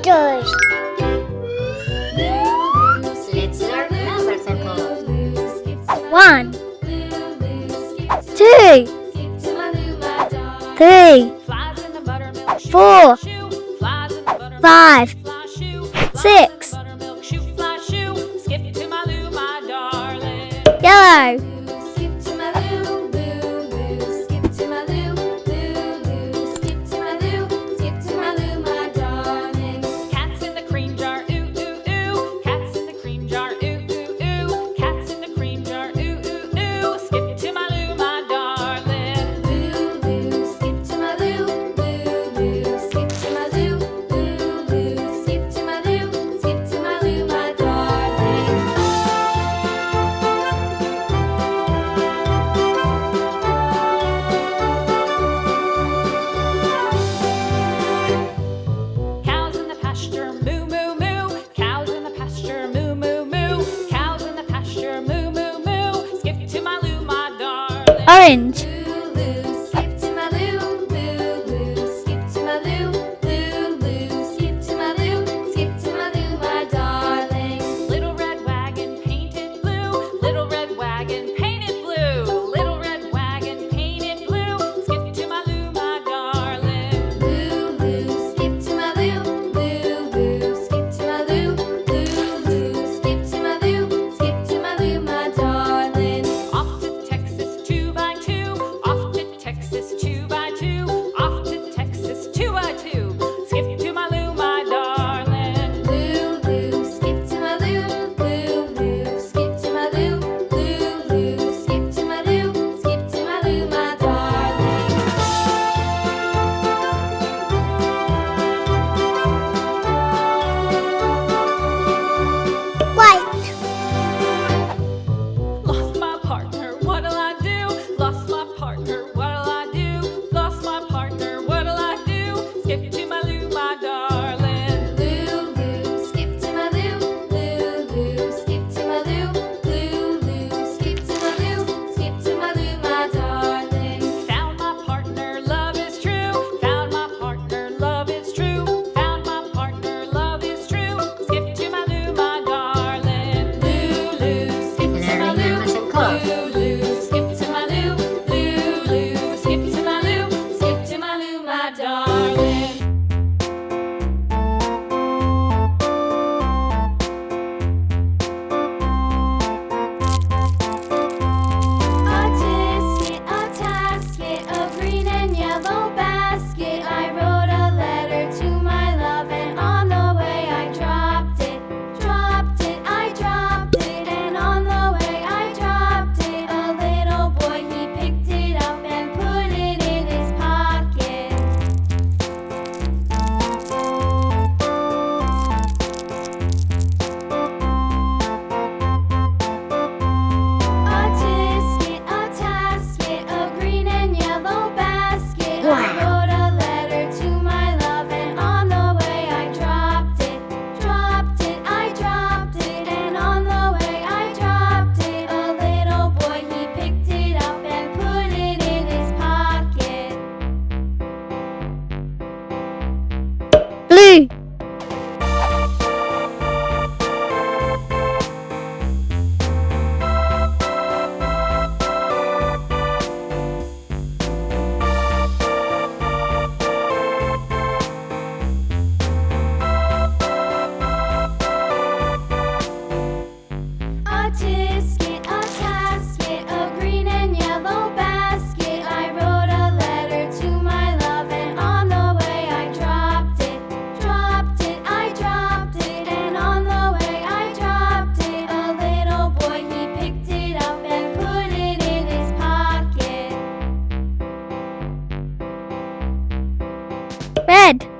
kilometers. Let's learn number. One, two, three, four, five, six. Yellow. orange. Hey. bed.